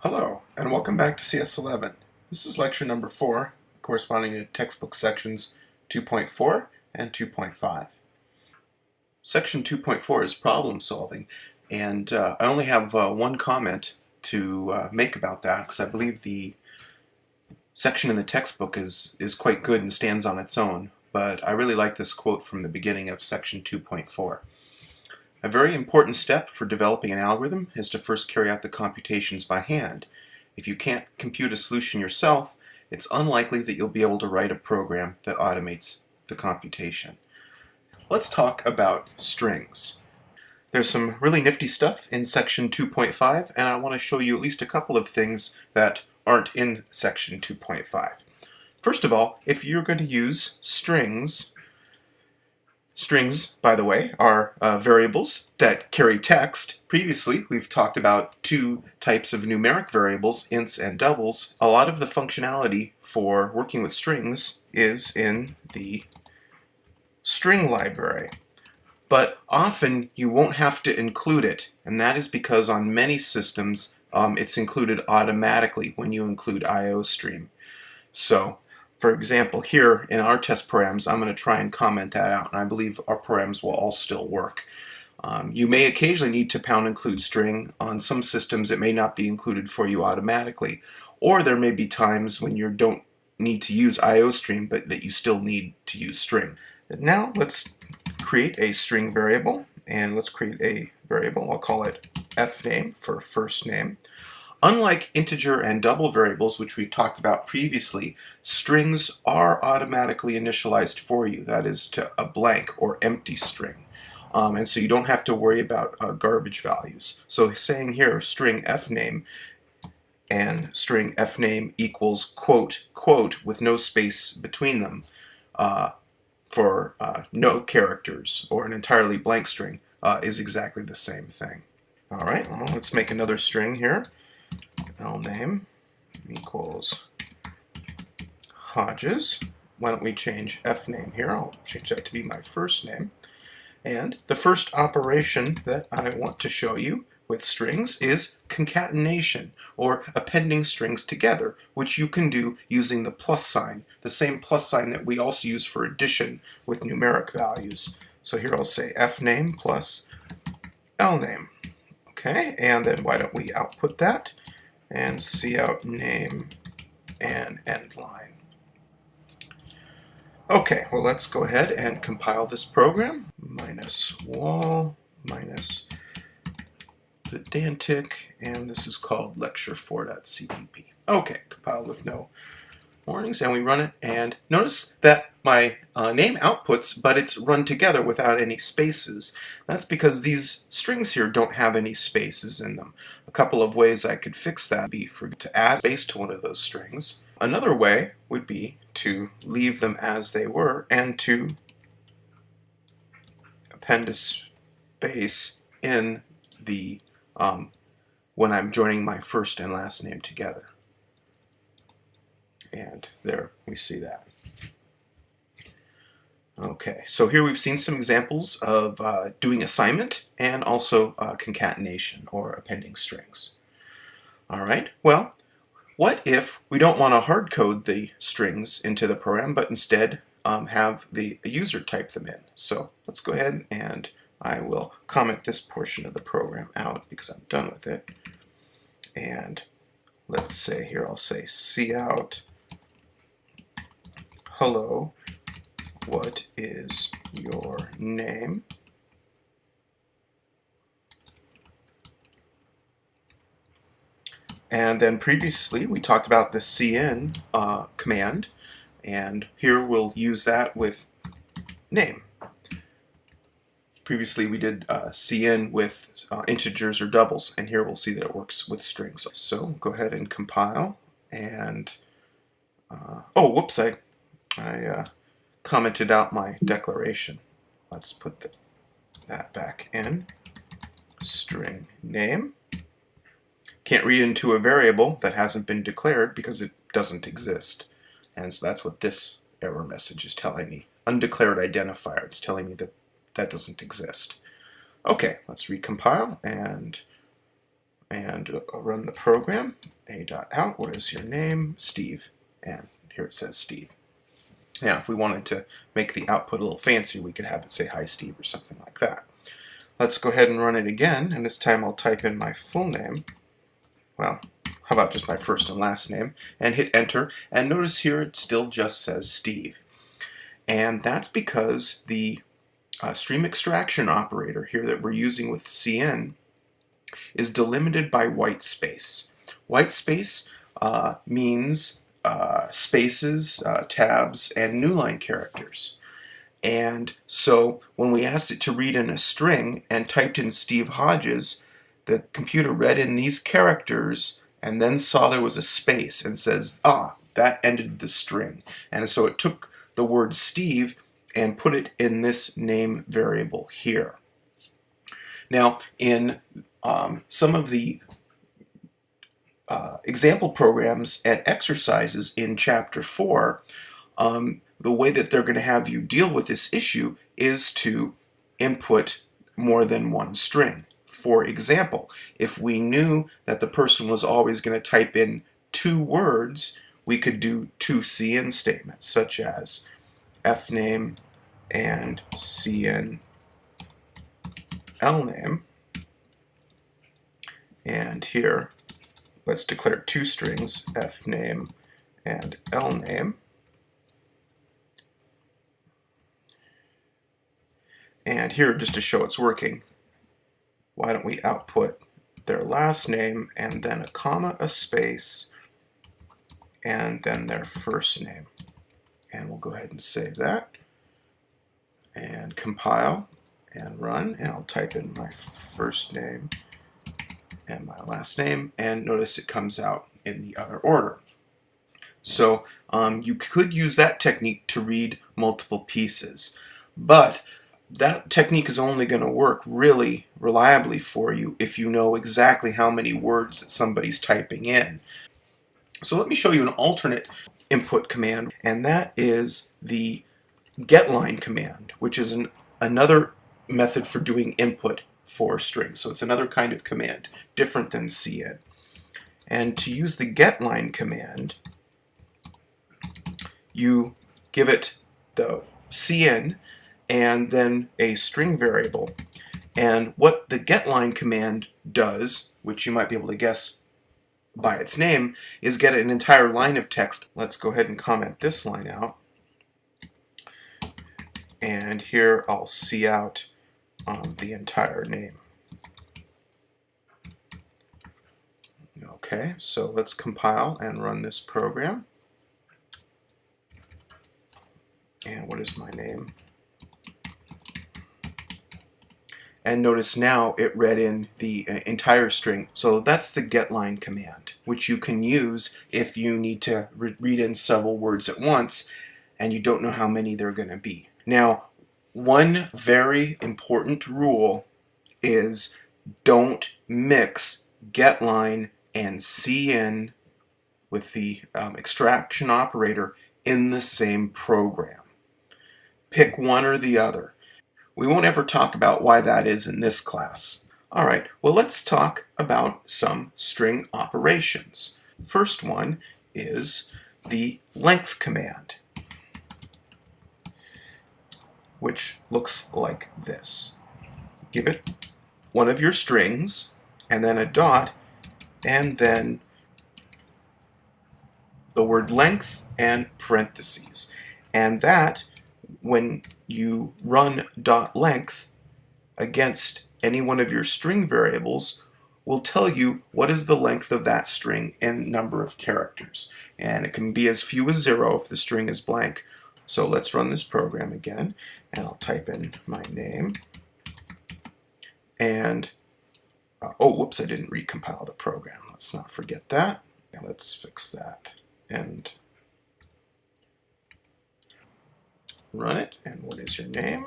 Hello, and welcome back to CS11. This is lecture number 4, corresponding to textbook sections 2.4 and 2.5. Section 2.4 is problem solving, and uh, I only have uh, one comment to uh, make about that, because I believe the section in the textbook is, is quite good and stands on its own, but I really like this quote from the beginning of section 2.4. A very important step for developing an algorithm is to first carry out the computations by hand. If you can't compute a solution yourself, it's unlikely that you'll be able to write a program that automates the computation. Let's talk about strings. There's some really nifty stuff in section 2.5 and I want to show you at least a couple of things that aren't in section 2.5. First of all, if you're going to use strings Strings, by the way, are uh, variables that carry text. Previously, we've talked about two types of numeric variables, ints and doubles. A lot of the functionality for working with strings is in the string library. But often you won't have to include it, and that is because on many systems um, it's included automatically when you include IOStream. So for example, here in our test params, I'm going to try and comment that out, and I believe our params will all still work. Um, you may occasionally need to pound include string. On some systems, it may not be included for you automatically, or there may be times when you don't need to use IOStream, but that you still need to use string. Now, let's create a string variable, and let's create a variable. I'll call it fname for first name. Unlike integer and double variables, which we talked about previously, strings are automatically initialized for you. That is to a blank or empty string. Um, and so you don't have to worry about uh, garbage values. So saying here string fname and string fname equals quote quote with no space between them uh, for uh, no characters or an entirely blank string uh, is exactly the same thing. All right, well, let's make another string here l name equals Hodges. Why don't we change f name here? I'll change that to be my first name. And the first operation that I want to show you with strings is concatenation, or appending strings together, which you can do using the plus sign, the same plus sign that we also use for addition with numeric values. So here I'll say fname plus lname. Okay, and then why don't we output that? And cout name and end line. Okay, well let's go ahead and compile this program. Minus wall, minus pedantic, and this is called lecture4.cpp. Okay, compiled with no warnings, and we run it, and notice that my uh, name outputs, but it's run together without any spaces. That's because these strings here don't have any spaces in them. A couple of ways I could fix that would be for to add space to one of those strings. Another way would be to leave them as they were and to append a space in the um, when I'm joining my first and last name together. And there we see that. Okay, so here we've seen some examples of uh, doing assignment and also uh, concatenation or appending strings. All right, well, what if we don't want to hard code the strings into the program, but instead um, have the user type them in? So let's go ahead and I will comment this portion of the program out because I'm done with it. And let's say here, I'll say cout hello, what is your name? And then previously we talked about the cin uh, command, and here we'll use that with name. Previously we did uh, cin with uh, integers or doubles, and here we'll see that it works with strings. So go ahead and compile, and uh, oh, whoops, I I uh, commented out my declaration. Let's put the, that back in. String name. Can't read into a variable that hasn't been declared because it doesn't exist. And so that's what this error message is telling me. Undeclared identifier. It's telling me that that doesn't exist. Okay, let's recompile and and run the program. A dot out. What is your name? Steve. And here it says Steve. Now, if we wanted to make the output a little fancy, we could have it say, hi, Steve, or something like that. Let's go ahead and run it again, and this time I'll type in my full name. Well, how about just my first and last name, and hit enter, and notice here it still just says Steve. And that's because the uh, stream extraction operator here that we're using with cin is delimited by white space. White space uh, means uh, spaces, uh, tabs, and newline characters. And so when we asked it to read in a string and typed in Steve Hodges, the computer read in these characters and then saw there was a space and says, ah, that ended the string. And so it took the word Steve and put it in this name variable here. Now, in um, some of the uh, example programs and exercises in Chapter 4, um, the way that they're going to have you deal with this issue is to input more than one string. For example, if we knew that the person was always going to type in two words, we could do two cin statements, such as fname and cin lname. And here, let's declare two strings, fname and lname. And here, just to show it's working, why don't we output their last name and then a comma, a space, and then their first name. And we'll go ahead and save that and compile and run. And I'll type in my first name and my last name. And notice it comes out in the other order. So um, you could use that technique to read multiple pieces. But that technique is only going to work really reliably for you if you know exactly how many words that somebody's typing in. So let me show you an alternate input command, and that is the getLine command, which is an, another method for doing input for strings. So it's another kind of command, different than cin. And to use the getLine command, you give it the cin and then a string variable. And what the getLine command does, which you might be able to guess by its name, is get an entire line of text. Let's go ahead and comment this line out. And here I'll cout um, the entire name. Okay, so let's compile and run this program. And what is my name? and notice now it read in the uh, entire string. So that's the getLine command, which you can use if you need to re read in several words at once and you don't know how many there are going to be. Now, one very important rule is don't mix getLine and cin with the um, extraction operator in the same program. Pick one or the other. We won't ever talk about why that is in this class. Alright, well let's talk about some string operations. First one is the length command, which looks like this. Give it one of your strings, and then a dot, and then the word length and parentheses. And that when you run dot length against any one of your string variables will tell you what is the length of that string in number of characters. And it can be as few as zero if the string is blank. So let's run this program again, and I'll type in my name. And, uh, oh, whoops, I didn't recompile the program. Let's not forget that. let's fix that. And run it, and what is your name?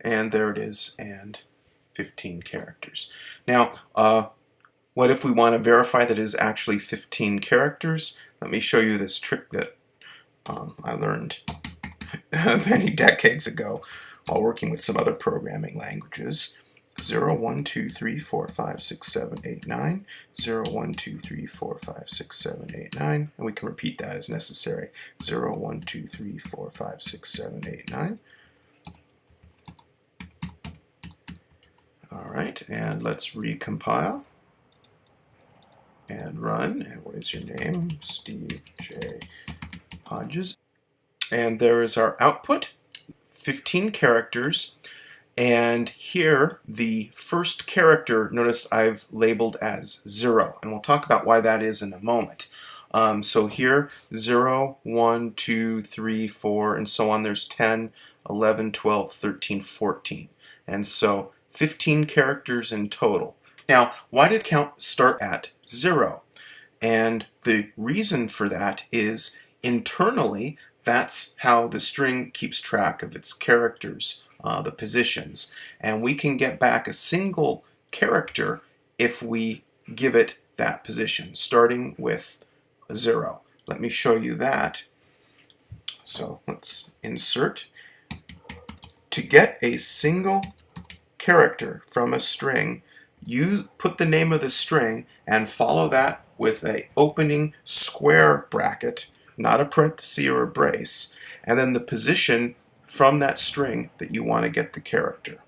And there it is, and 15 characters. Now, uh, what if we want to verify that it is actually 15 characters? Let me show you this trick that um, I learned many decades ago while working with some other programming languages. 0, 1, 2, 3, 4, 5, 6, 7, 8, 9, 0, 1, 2, 3, 4, 5, 6, 7, 8, 9, and we can repeat that as necessary. 0, 1, 2, 3, 4, 5, 6, 7, 8, 9. All right, and let's recompile and run. And what is your name? Steve J. Hodges. And there is our output, 15 characters. And here, the first character, notice I've labeled as 0. And we'll talk about why that is in a moment. Um, so here, 0, 1, 2, 3, 4, and so on. There's 10, 11, 12, 13, 14. And so 15 characters in total. Now, why did count start at 0? And the reason for that is internally, that's how the string keeps track of its characters, uh, the positions. And we can get back a single character if we give it that position, starting with 0. Let me show you that. So let's insert. To get a single character from a string, you put the name of the string and follow that with a opening square bracket, not a parenthesis or a brace, and then the position from that string that you want to get the character.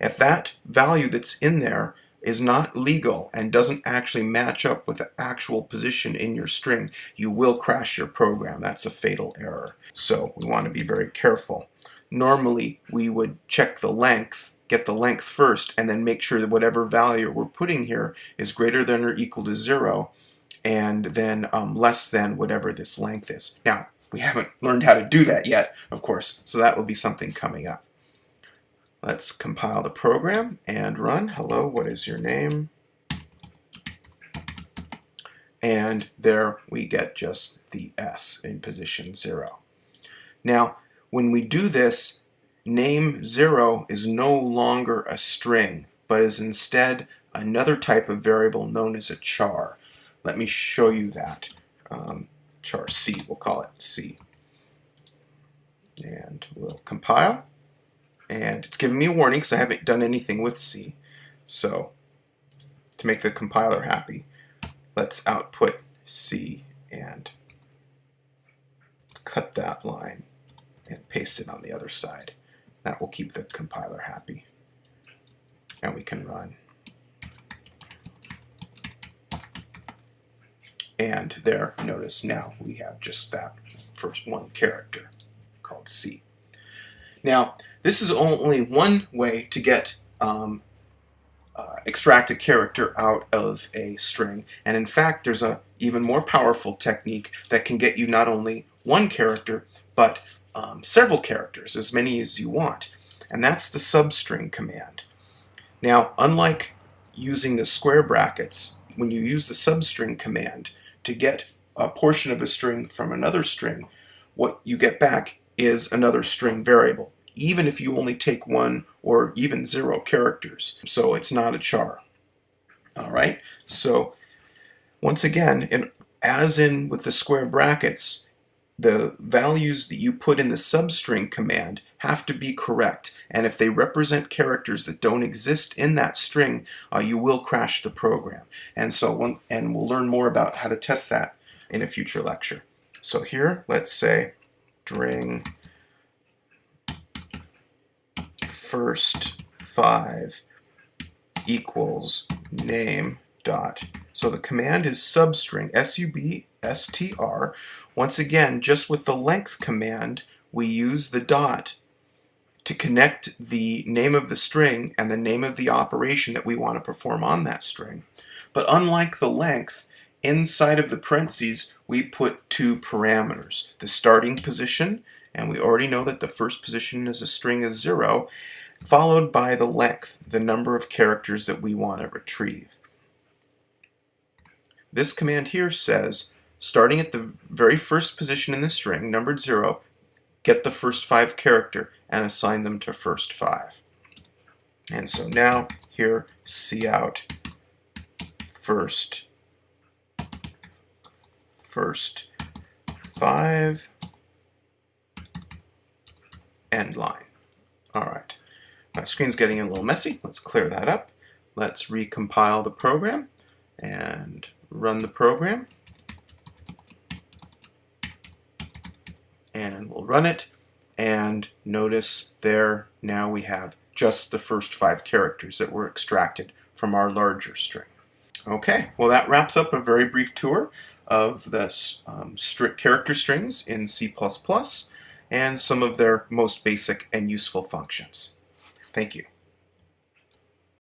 If that value that's in there is not legal and doesn't actually match up with the actual position in your string, you will crash your program. That's a fatal error. So we want to be very careful. Normally, we would check the length get the length first and then make sure that whatever value we're putting here is greater than or equal to zero and then um, less than whatever this length is. Now, we haven't learned how to do that yet, of course, so that will be something coming up. Let's compile the program and run. Hello, what is your name? And there we get just the S in position zero. Now, when we do this, Name 0 is no longer a string, but is instead another type of variable known as a char. Let me show you that. Um, char C, we'll call it C. And we'll compile. And it's giving me a warning because I haven't done anything with C. So to make the compiler happy, let's output C and cut that line and paste it on the other side. That will keep the compiler happy. And we can run. And there, notice now we have just that first one character called C. Now, this is only one way to get um, uh, extract a character out of a string. And in fact, there's a even more powerful technique that can get you not only one character, but um, several characters, as many as you want, and that's the substring command. Now, unlike using the square brackets, when you use the substring command to get a portion of a string from another string, what you get back is another string variable, even if you only take one or even zero characters. So it's not a char. All right, so once again, in, as in with the square brackets, the values that you put in the substring command have to be correct. And if they represent characters that don't exist in that string uh, you will crash the program. And so one, and we'll learn more about how to test that in a future lecture. So here let's say string first five equals name dot. So the command is substring s-u-b-s-t-r once again, just with the length command, we use the dot to connect the name of the string and the name of the operation that we want to perform on that string. But unlike the length, inside of the parentheses, we put two parameters. The starting position, and we already know that the first position is a string is zero, followed by the length, the number of characters that we want to retrieve. This command here says starting at the very first position in the string, numbered 0, get the first five character and assign them to first five. And so now here, cout first, first five, end line. All right. my screen's getting a little messy. Let's clear that up. Let's recompile the program and run the program. And we'll run it. And notice there now we have just the first five characters that were extracted from our larger string. Okay, well that wraps up a very brief tour of the um, character strings in C++ and some of their most basic and useful functions. Thank you.